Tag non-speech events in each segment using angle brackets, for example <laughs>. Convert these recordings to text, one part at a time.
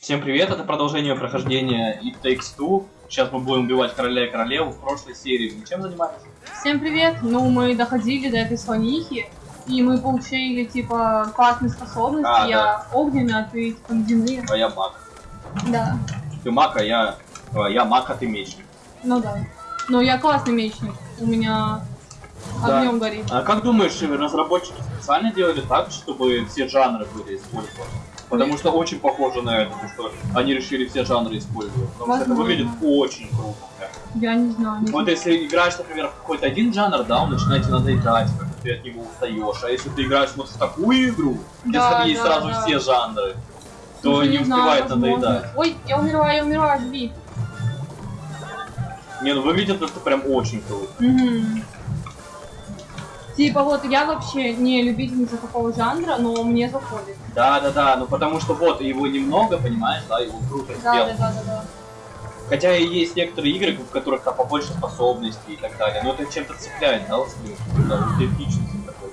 Всем привет, это продолжение прохождения It Takes Two. Сейчас мы будем убивать короля и королеву. В прошлой серии мы чем занимались? Всем привет! Ну, мы доходили до этой слонихи, и мы получили, типа, классные способности. А, я огненная, а ты, типа, ледяные. А я маг. Да. Ты маг, а я... а, я маг, а ты мечник. Ну да. Но я классный мечник. У меня Да. огнем горит. А как думаешь, разработчики специально делали так, чтобы все жанры были использованы? Потому что очень похоже на это, что они решили все жанры использовать. Потому что это выглядит очень круто. Я не знаю. не Вот если играешь, например, в какой-то один жанр, да, он начинает тебе надоедать, как ты от него устаешь. А если ты играешь вот в такую игру, где Да, есть да, сразу да. все жанры, то не знаю, успевает возможно. надоедать. Ой, я умираю, я умираю, жди. Не, ну выглядит это прям очень круто. Мгм. Типа вот я вообще не любительница такого жанра, но мне заходит. Да, да, да, ну потому что вот его немного, понимаешь, да, его круто Да, сделано. да, да, да, да. Хотя и есть некоторые игры, в которых там побольше способностей и так далее, но это чем-то цепляет, да, вот, да, такой.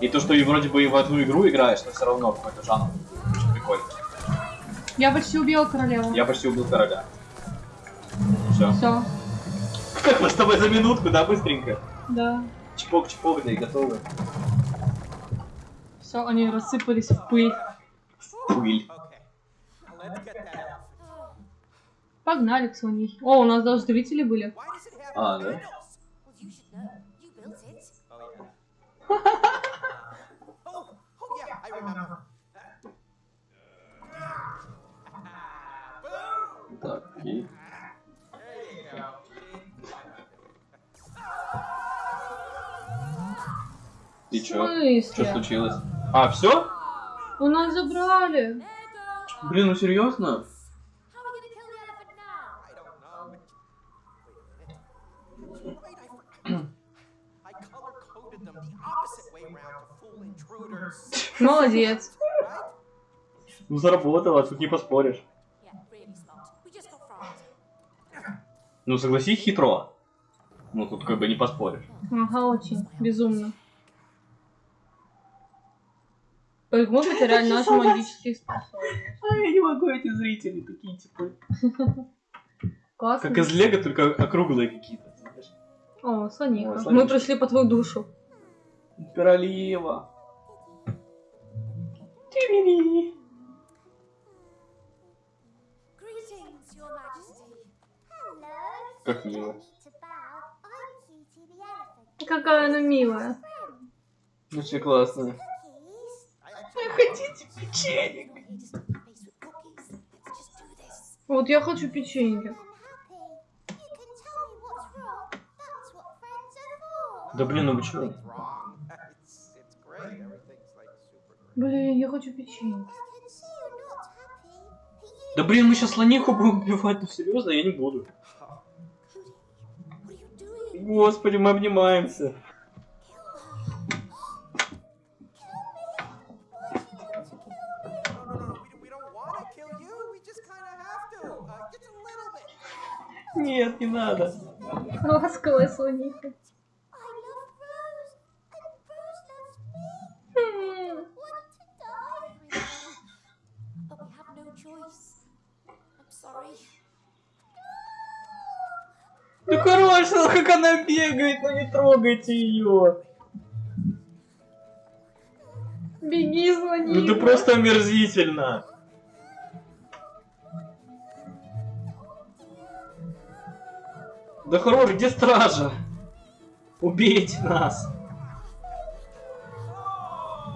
И то, что и вроде бы и в одну игру играешь, но все равно какой-то жанр. Очень прикольно. Я почти убила королеву. Я почти убил короля. Все. Все, Как мы с тобой за минутку, да, быстренько? да. Чпок-чпок, да и готовы. Все, они рассыпались в пыль. Пыль. Погнали к слонихе. О, у нас даже зрители были. А, да? Well, you И чё? Что случилось? А, все? У нас забрали. Блин, ну серьезно? Молодец. Ну заработало, тут не поспоришь. Ну согласись, хитро. Ну тут как бы не поспоришь. Ага, очень. Безумно. Ой, мы потеряли наши магические способности. А я не могу, эти зрители такие типа. Классно. Как из Лего, только округлые какие-то. знаешь. О, слоника. О, Мы пришли по твою душу. Королева. Hello. Как мило. Какая она милая. Ну все do this. Вот я хочу печенье. Да блин, ну super great. Блин, я хочу печенье. Да блин, мы сейчас слониху будем убивать, ну серьезно, я не буду. Господи, мы обнимаемся. Have no choice. I'm sorry. Ну хорошо, как она бегает, ну не трогайте ее. Беги, слониха. Ну ты просто омерзительно. Да хорош, где стража? Убейте нас.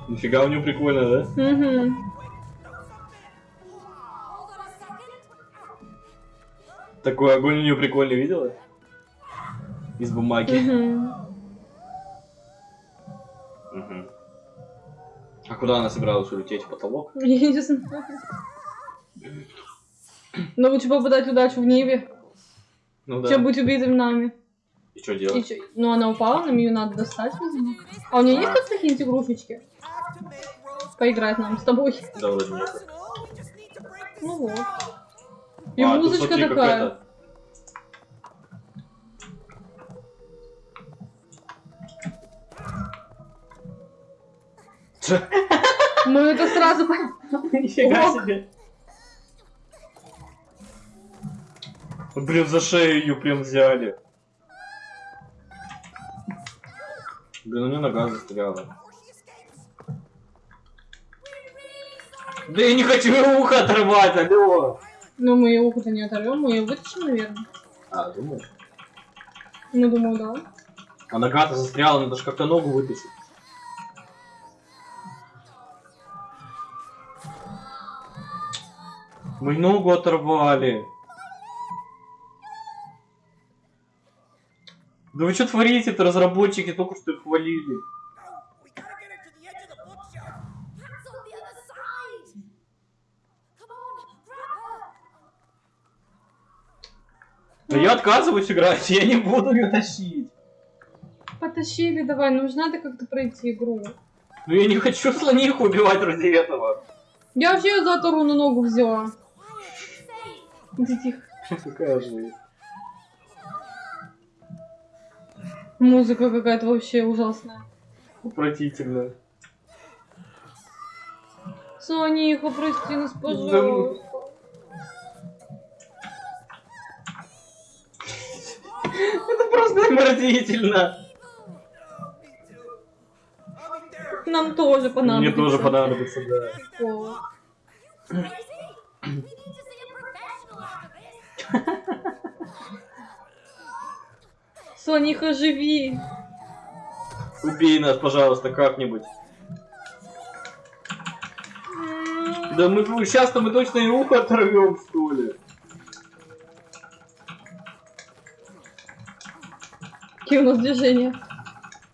Нифига у него прикольно, да? Угу. Такой огонь у нее прикольный, видела? Из бумаги. Угу. Мгм. А куда она собиралась улететь? В потолок? Я не знаю. Но лучше попадать удачу в небе, Ну да. чем быть убитым нами. И что И делать? чё? Ну, она упала, нам ее надо достать, видимо. А у нее есть тут какие-нибудь игрушечки? Поиграть нам с тобой. Да, вроде нет. Ну вот. И А, тут музычка смотри, как такая. Мы это сразу... <laughs> Нифига себе. Блин, за шею ее прям взяли. Блин, у нее нога застряла. Да я не хочу ей ухо отрывать, алло. Ну, мы ее ухо-то не оторвем, мы ее вытащим, наверное. А, думаешь? Ну, думаю, да. А нога-то застряла, надо же как-то ногу вытащить. Мы ногу оторвали. Да вы что творите-то, разработчики только что их хвалили. Да я отказываюсь играть, я не буду ее тащить. Потащили, давай, ну же надо как-то пройти игру. Ну я не хочу слониху убивать ради этого. Я вообще за оторванную ногу взяла. Ты тихо. Какая же. Музыка какая-то вообще ужасная. Отвратительно. Сониха, прости нас, пожалуйста. Это просто there. Нам тоже понадобится. Мне тоже понадобится, да. <laughs> Сониха, живи. Убей нас, пожалуйста, как-нибудь. Да мы сейчас-то мы точно и ухо оторвем, что ли. Какие у нас движения?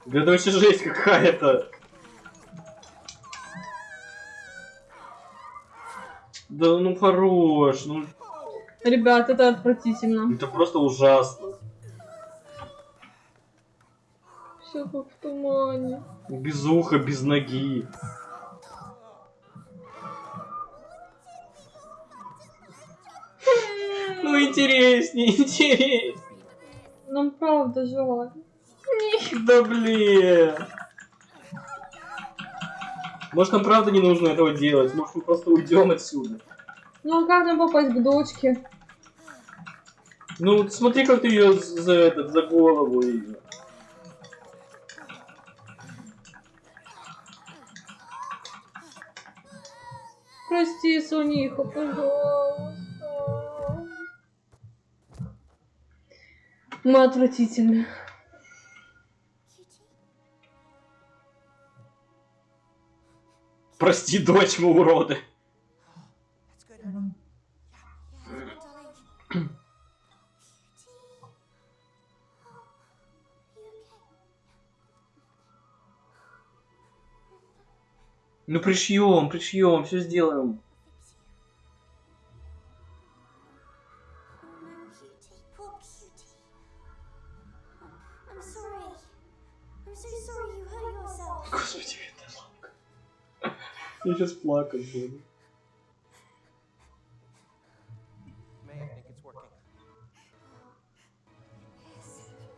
Да это вообще жесть какая-то. Да ну хорош, ну Ребят, это отвратительно. это просто ужасно. Как в тумане. Без уха, без ноги. Ну интереснее, интереснее. Нам правда жаль. Да блин. Может нам правда не нужно этого делать? Может мы просто уйдем отсюда? Ну а как нам попасть к дочке? Ну смотри, как ты ее за этот, за голову и... Прости, Сониха, пожалуйста. Мы отвратительны. Прости, дочь, мы уроды. Ну пришьем, пришьем, все сделаем. Господи, это жалко. Я сейчас плакать буду.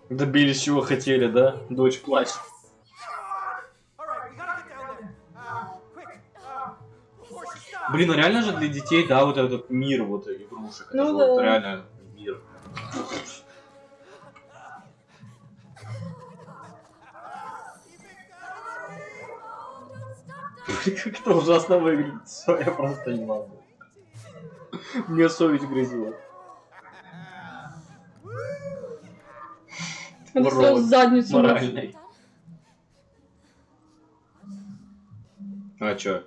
Добились чего хотели, да? Дочь плачет. Блин, ну реально же для детей, да, вот этот мир вот игрушек. Это Ну же да. вот реально мир. <laughs> Как это ужасно выглядит. Все, я просто не могу. Мне совесть грызет. Это Урод. всё задницу. Моральный. А чё?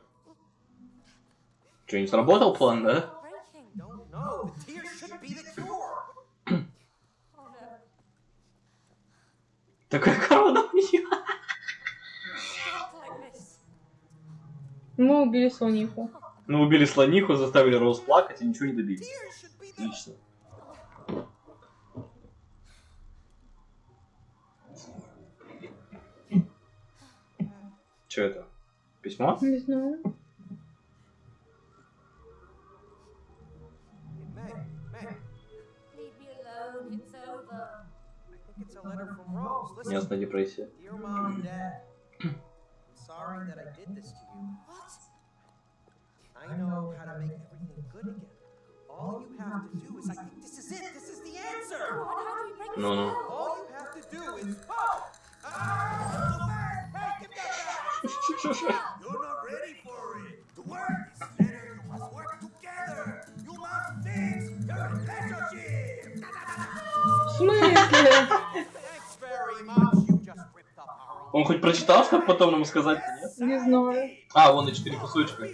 Чё, не сработал план, да? <coughs> Breaking. Don't know. The tears should be the cure. Oh no. Такая корона у нее. Like this. Мы убили Сониху. Ну, убили слониху, заставили Роуз плакать и ничего не добились. Отлично. Че это? Письмо? Не знаю. think it's a letter from Rose. Listen. Ясная депрессия. Dear Mom and Dad, I'm sorry that I did this to you. What? I know how to make everything good again. All you have to do is, I think this is it. This is the answer. Ну, ну. All you have to do is pop. Ah, so fast. Hey, give that back. You're not ready for it. To work is better. You must work together. You must fix your relationship. В смысле? Он хоть прочитал, чтобы потом нам сказать, нет? Не знаю. А, вон и четыре кусочка.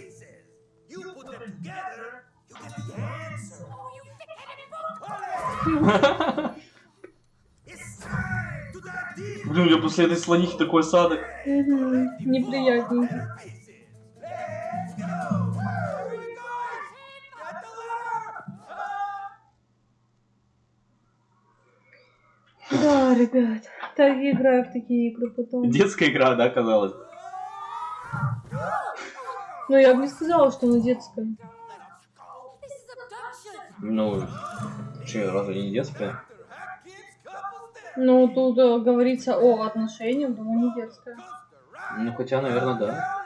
Блин, я после этой слонихи такой осадок. Мгм. Неприятненько. Ребят. Так я играю в такие игры потом. Детская игра, да, казалось. Но я бы не сказала, что она детская. Ну, че, разве не детская? Ну, тут э, говорится о отношениях, думаю, не детская. Ну, хотя, наверное, да.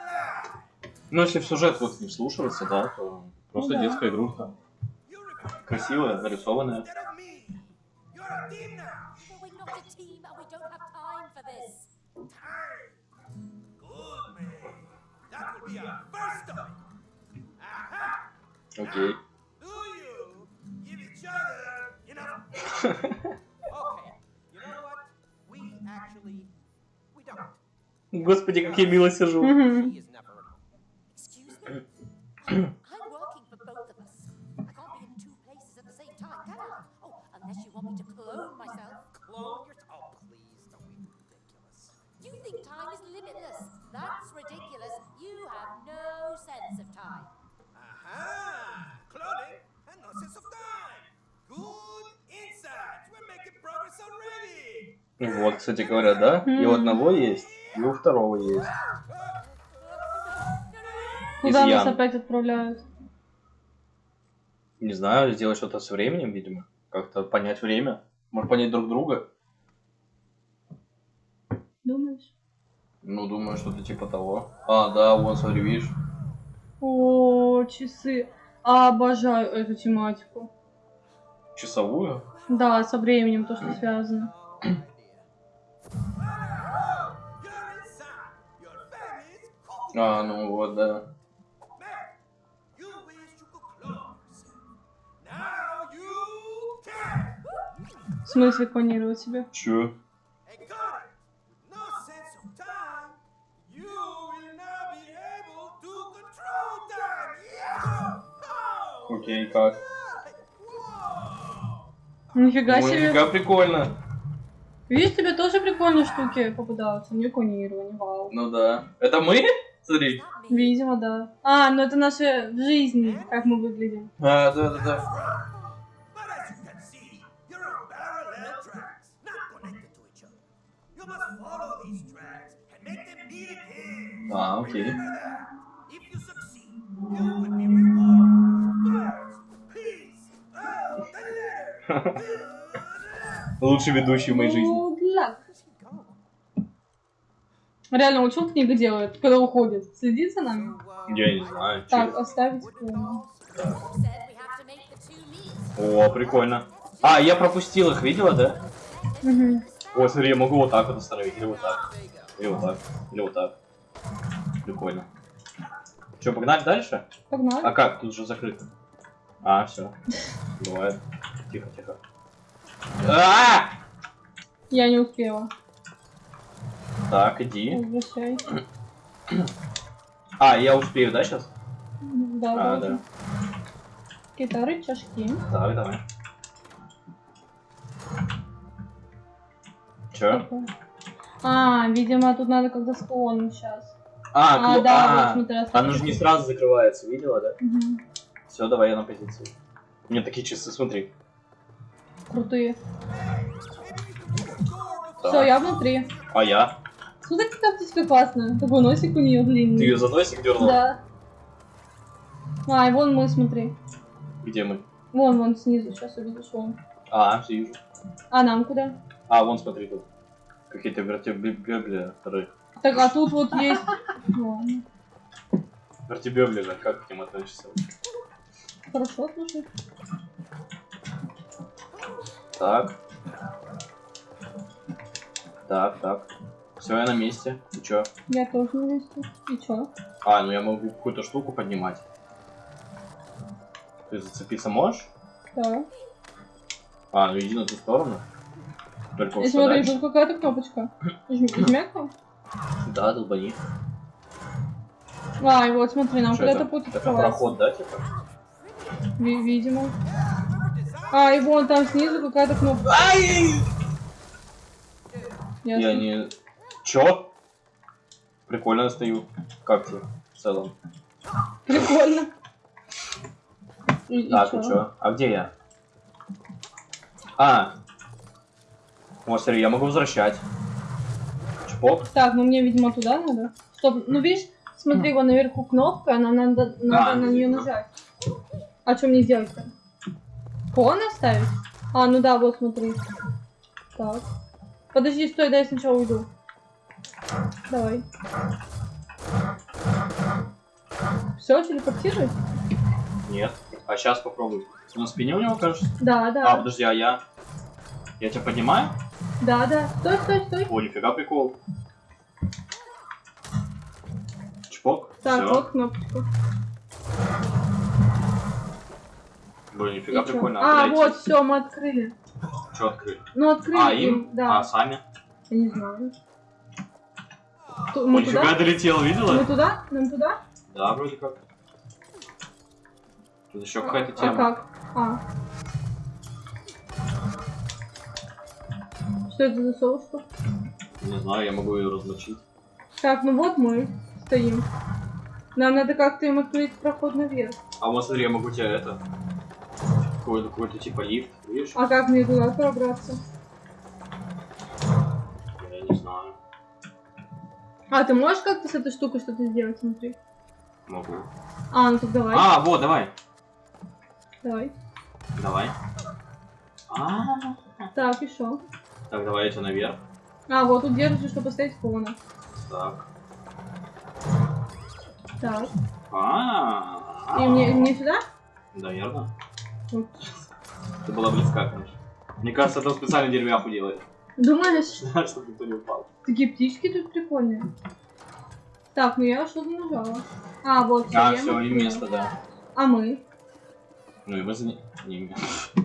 Ну, если в сюжет вот не вслушиваться, да, то просто Ну да. детская игрушка. Красивая, нарисованная. Team now. And we don't have time for this. Time. Good man. That will be our first stop. Aha. Окей. Do you give each other enough? okay. You know what? We actually we don't. Господи, как я мило сижу. Excuse me? Вот, кстати говоря, да? И у одного есть, и у второго есть. Куда нас Изъян. опять отправляют? Не знаю, сделать что-то со временем, видимо. Как-то понять время. Может, понять друг друга. Думаешь? Ну, думаю, что-то типа того. А, да, вон, смотри, видишь? О, часы. А, обожаю эту тематику. Часовую. Да, со временем то, что связано. <clears throat> will now be able to control time. Yeah. Oh. Окей, как? Нифига Ну, себе. нифига прикольно. Видишь, тебе тоже прикольные штуки попадаются. Мне клонирование, вау. Ну да. Это мы? Смотри. Видимо, да. А, ну это наша жизнь, как мы выглядим. А, да, да, да. А, окей. Лучший ведущий в моей жизни. Реально, он что книга делает, когда уходит? Следит за нами? Я не знаю. Так, чё. оставить two meet. О, прикольно. А, я пропустил их, видела, да? Мгм. О, смотри, я могу вот так вот остановить, или вот так. Или вот так, или вот так. Прикольно. Че, погнали дальше? Погнали. А как? Тут же закрыто. А, все. Бывает. Тихо, тихо. А! Я не успела. Так, иди. Возвращай. А, я успею, да, сейчас? Да, А, да. Гитары, чашки. Так, давай. Че? А, видимо, тут надо как-то склон сейчас. А, А, кло- да, а, вот смотри, оно же не сразу закрывается, видела, да? Мгм. Все, давай я на позиции. У меня такие часы, смотри. Крутые. Да. Все, я внутри. А я? Смотри, какая птичка классная. Такой носик у нее длинный. Ты ее за носик дернул? Да. А, и вон мы, смотри. Где мы? Вон, вон снизу, сейчас увидишь, вон. А, все вижу. А нам куда? А, вон смотри тут. Какие-то вертебебли. Так, а тут вот есть... Вертебебли же, как к ним относишься? Хорошо, слушай. Так. Так, так. Все, я на месте. Ты чё? Я тоже на месте. И чё? А, ну я могу какую-то штуку поднимать. Ты зацепиться можешь? Да. А, ну иди на ту сторону. Только вот И смотри, тут какая-то кнопочка. Жми, <clears throat> жмякнул? Да, долбани. А, и вот смотри, нам куда-то путь Это проход, да, типа? Ви- видимо. А, и вон там снизу какая-то кнопка. Ай! Я не... Чё? Прикольно стою. Как тебе в целом? Прикольно. И, Так, и чё? А где я? А. Вот, смотри, я могу возвращать. Чпок. Так, ну мне, видимо, туда надо. Стоп, ну видишь, смотри, вон наверху кнопка, нам надо, надо А, на ну, нее нажать. А что мне делать-то? Фон оставить? А, ну да, вот смотри. Так. Подожди, стой, дай я сначала уйду. Давай. Все, телепортируй? Нет. А сейчас попробуй. На спине у него, кажется? Да, А, да. подожди, а я... Я тебя поднимаю? Да, да. Стой, стой, стой. О, нифига прикол. Чпок. Так, Всё. вот кнопочка. Блин, нифига И чё? прикольно. А, подойти. вот, все, мы открыли. Чё открыли? Ну, открыли А, им? да. А, сами? Я не знаю. Ту- Мы нифига туда? долетел, видела? Мы туда? Нам туда? Да, вроде как. Тут еще какая-то А тема. как? А. Что это за соуска? Не знаю, я могу ее размочить. Так, ну вот мы стоим. Нам надо как-то им открыть проход наверх. А вот смотри, я могу тебе это... Какой-то какой типа лифт, видишь? А как мне туда пробраться? А, ты можешь как-то с этой штукой что-то сделать, смотри? Могу. А, ну так давай. А, вот, давай. Давай. Давай. А, Так, шо? Так, давай тебя наверх. А, вот тут держишь, чтобы поставить фона. Так. Так. А, И мне, мне сюда? Наверное. Вот. Ты была близка, конечно. Мне кажется, это специально деревяху делает. Думаешь? <laughs> Чтобы никто не упал. Такие птички тут прикольные. Так, ну я что-то нажала. А, вот, А, все, и место, да. А мы? Ну и мы за не-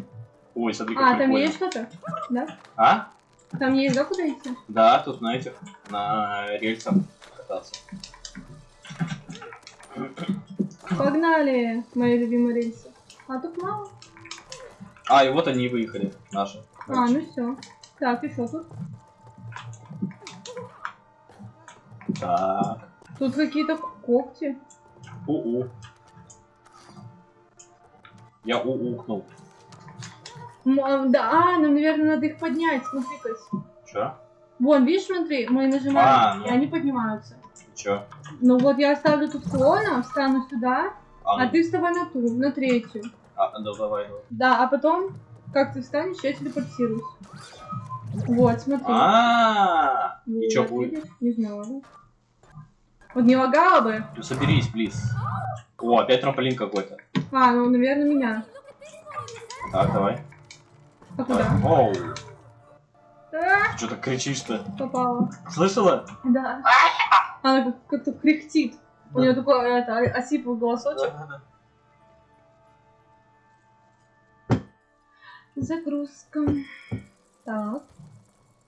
<laughs> Ой, смотри, как А, там есть что-то? Да? А? Там есть, да, куда идти? Да, тут на этих, на рельсах кататься. Погнали, мои любимые рельсы. А тут мало. А, и вот они и выехали, наши. А, ну все. Так, что тут? Так. Тут какие-то когти. У-у. Я у-укнул. М, а, да, а, нам, наверное, надо их поднять. Смотри-ка. Чё? Вон, видишь, смотри, мы нажимаем, А, ну. и они поднимаются. Чё? Ну вот я оставлю тут клона, встану сюда, А, а ну, ты вставай на ту, на третью. а, да, давай, давай. Да, а потом, как ты встанешь, я телепортируюсь. Вот, смотри. А, Вот, и чё будет? Не знаю. Вот не лагало бы. Ну соберись, плиз. О, опять трамполин какой-то. А, ну, наверное, меня. Так, давай. А куда? Оу, А, что так кричишь-то? попала. Слышала? Да. Она как- как-то кряхтит. У нее такой это, о- осиплый голосочек. Загрузка. Так.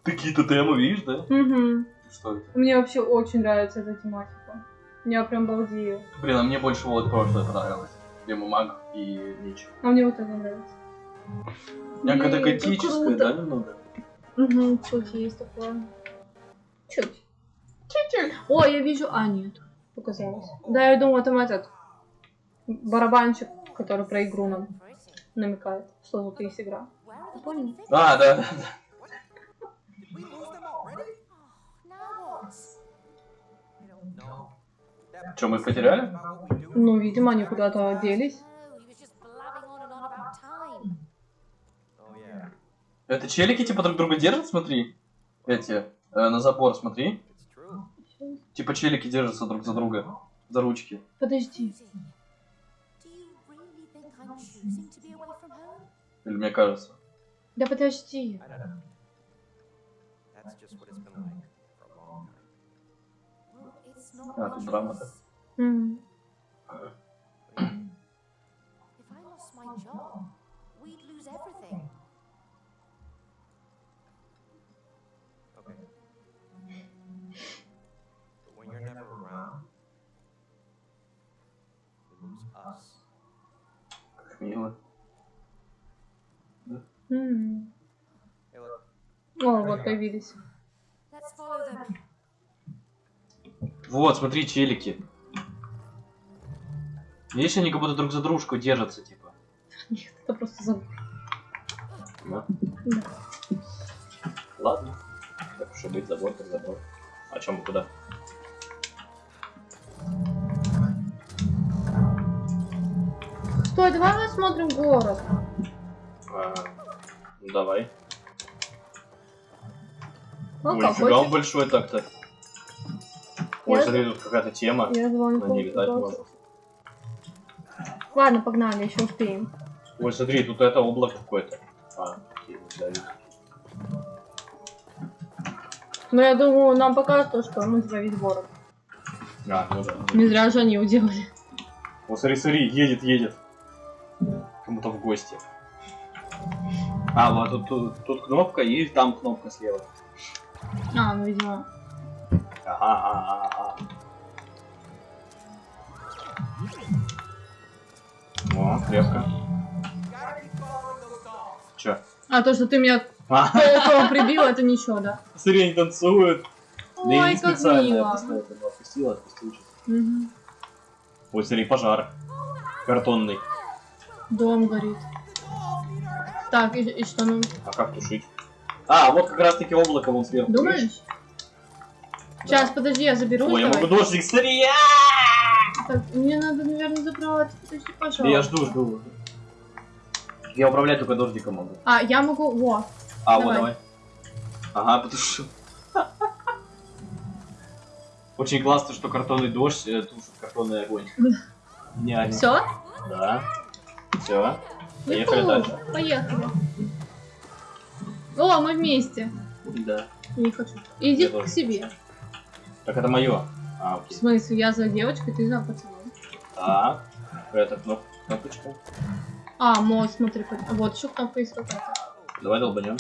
Какие-то темы, видишь, да? Угу. Что это? Мне вообще очень нравится эта тематика. Я прям балдею. Блин, а мне больше вот прошлое понравилось. Где маг и меч. А мне вот это нравится. Как готическое, круто. да, немного? Угу, чуть есть такое. Чуть. Чуть-чуть. О, я вижу... А, нет. Показалось. Да, я думала, там этот барабанщик, который про игру нам намекает, что тут есть игра. Понял. А, да, да, да. Что, мы их потеряли? Ну, видимо, они куда-то делись. He was just blabbing on and on about time. Yeah, Это челики типа друг друга держат, смотри. Эти, э, на забор, смотри. Типа челики держатся друг за друга. За ручки. Подожди. Или мне кажется. Да подожди. Around, we lose us. Как мило. М. Hey, look. О, вот появились. Let's follow them. Вот, смотри, челики. Видишь, они как будто друг за дружку держатся, типа. Нет, это просто забор. Да? Да. Ладно. Так уж и быть, забор так забор. А чем мы куда? Стой, давай посмотрим город. А, ну давай. Ну, Ой, нифига он большой так-то. Ой, Я- смотри, тут какая-то тема. Я звал На ней летать можно. Ладно, погнали, еще успеем. Ой, смотри, тут это облако какое-то. А, окей, да. Но я думаю, нам покажут, что мы весь город. А, ну да. Не зря же они уделали. Вот смотри, смотри, едет, едет. Кому-то в гости. А, вот тут, тут, тут кнопка и там кнопка слева. А, ну видимо. Ага, ага, О, крепко. Чё? А то, что ты меня А, <laughs> прибил, это ничего, да? смотри, они танцуют. Да я Ой, не как специально, я мило. просто это отпустил, отпустил. чуть. Мгм. Ой, смотри, пожар. Картонный. Дом горит. Так, и, и что ну? А как тушить? А, вот как раз таки облако вон сверху. видишь? Думаешь? Сейчас, подожди, я заберу. Ой, я давай. могу дождик, смотри! Так, мне надо, наверное, забрать. Подожди, пожалуйста. Да я жду, жду. Я управлять только дождиком могу. А, я могу. Во. А, вот Давай. давай. Ага, потушу. Очень классно, что картонный дождь э, тушит картонный огонь. Гениально. Все? Да. Все. Поехали дальше. Поехали. О, мы вместе. Да. Не хочу. Иди Я к тоже. себе. Так это мое. А, В смысле, я за девочкой, ты за пацаном. Так. Это кноп- кнопочка. А, мост, смотри. Вот еще кнопка есть какая-то. Давай долбанем.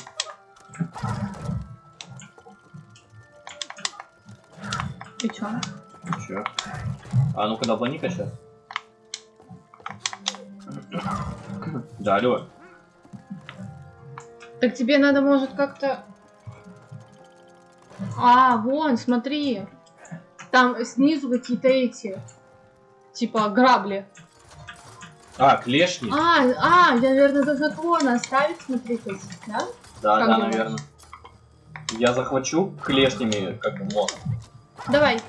Ты чё? Че? А ну-ка долбани-ка сейчас. Да, алло. Так тебе надо, может, как-то... А, вон, смотри. Там снизу какие-то эти... Типа грабли. А, клешни? А, а, я, наверное, должна клона оставить, смотри, да? да, как да, думаешь? наверное. Я захвачу клешнями, как бы, мост. Давай,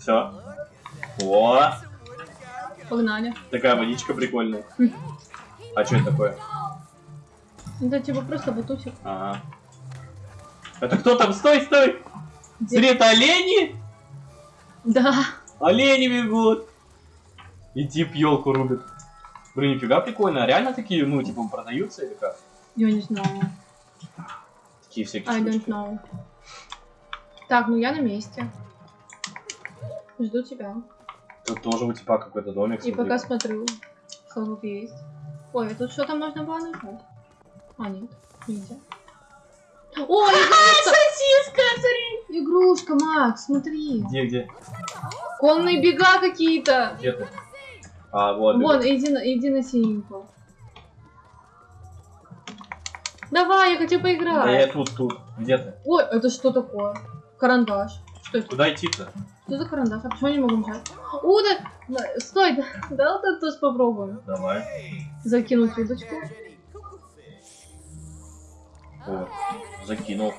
Все. О, погнали. такая водичка прикольная. А что это такое? Это типа просто батутик. Ага. Это кто там? Стой, стой! Где? Это олени? Да. Олени бегут! И тип елку рубит. Блин, нифига прикольно. А реально такие, ну, типа, продаются или как? Я не знаю. Такие всякие I don't штучки. know. Так, ну я на месте. Жду тебя. Тут тоже у типа какой-то домик. И смотри. пока смотрю, что тут есть. Ой, а тут что-то можно было нажать. А, нет, нельзя. Ой, игрушка! сосиска, смотри! Игрушка, Макс, смотри. Где, где? Конные бега какие-то. Где ты? А, вот. Вон, иди на, иди на синенькую. Давай, я хочу Да я поиграть. тут, тут. Где ты? Ой, это что такое? Карандаш. Что это? Куда идти-то? Что за карандаш? А почему я не могу нажать? О, да, стой, да, да, вот это тоже попробуем. Давай. Закинуть удочку. О, закинул.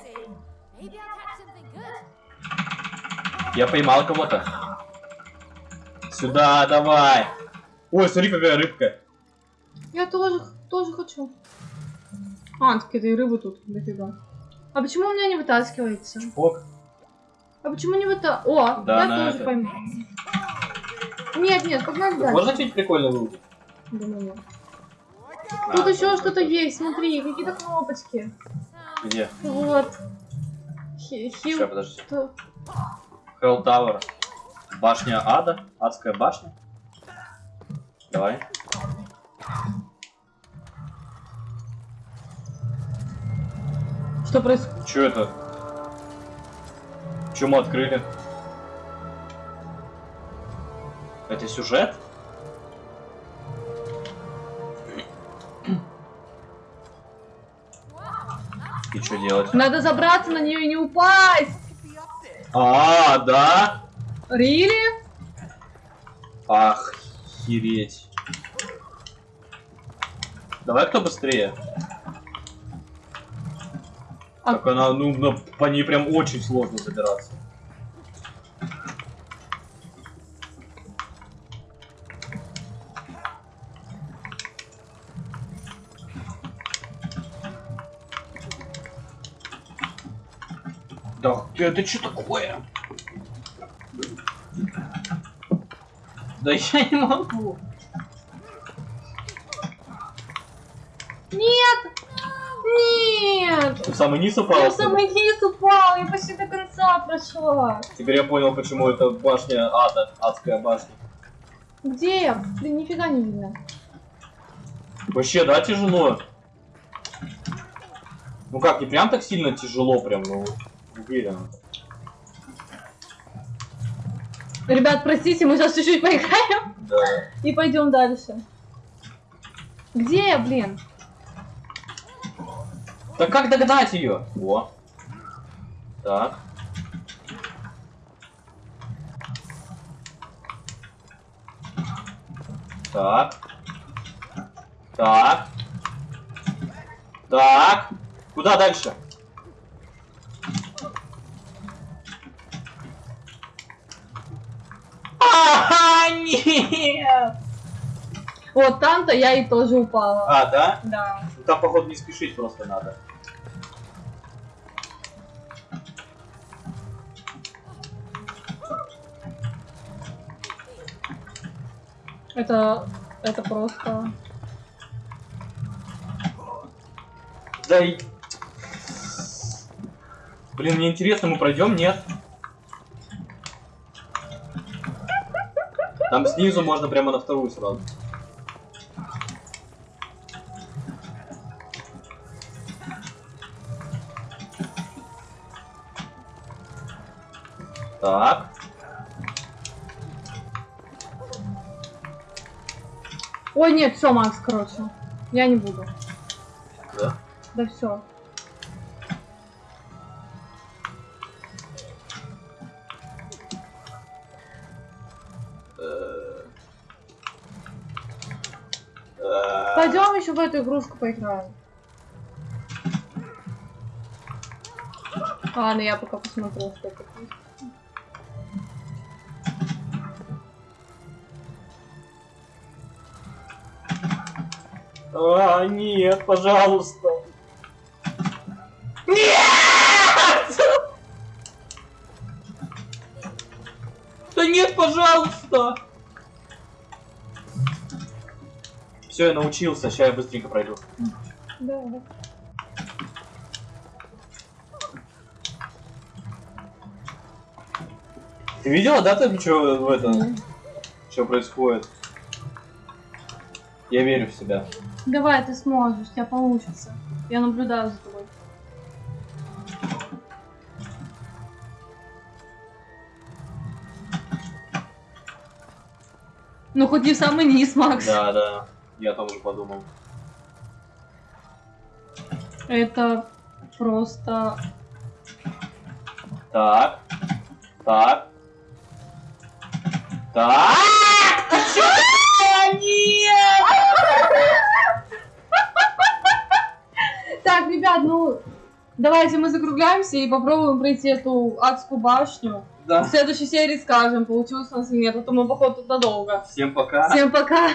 Я поймал кого-то. Сюда, давай. Ой, смотри, какая рыбка. Я тоже, тоже хочу. А, так этой рыбы тут дофига. А почему у меня не вытаскивается? Ок. А почему не выта... О, Да, я тоже это. пойму. Нет, нет, погнали дальше. Можно что-нибудь прикольно выудить? Думаю, нет. Тут А, еще что-то есть, смотри, какие-то кнопочки. Где? Вот. Хи- Сейчас, Хил... подожди. что? Hell Tower. Башня ада. Адская башня. Давай. Что происходит? Че это? Че мы открыли? Это сюжет? И что делать? Надо забраться на нее и не упасть. А, да? Рили? Охереть. Давай кто быстрее. А- Так она, ну, ну, по ней прям очень сложно забираться. Да, ты- это что такое? Да я не могу. Нет! Нет! В самый низ Я упал? в самый низ упал, я почти до конца прошла. Теперь я понял, почему это башня ада, адская башня. Где я? Блин, нифига не видно. Вообще, да, тяжело? Ну как, не прям так сильно тяжело, прям, ну, уверен. Ребят, простите, мы сейчас чуть-чуть поиграем Да. и пойдем дальше. Где я, блин? Так как догнать ее? О. Так. Так. Так. Так. Куда дальше? А, нет! Вот там-то я и тоже упала. А, да? Да. Ну, Там, походу, не спешить просто надо. Это... Это просто... Да и... Блин, мне интересно, мы пройдем, нет? Там снизу можно прямо на вторую сразу. Так. Ой, нет, все, Макс, короче. Я не буду. Да? Да все. Еще в эту игрушку поиграем. Ладно, я пока посмотрю, что это. А, нет, пожалуйста. Нет! Да нет, пожалуйста! Все, я научился, сейчас я быстренько пройду. Да, да. Ты видела, да, там что в этом, что происходит? Я верю в себя. Давай, ты сможешь, у тебя получится. Я наблюдаю за тобой. Ну хоть не самый низ, Макс. Да, да, я там уже подумал. Это просто... Так, так, так. Нет! <laughs> Так, ребят, ну... Давайте мы закругляемся и попробуем пройти эту адскую башню. В Да. следующей серии скажем, получилось у нас или нет, а то мы, походу, надолго. Всем пока. Всем пока!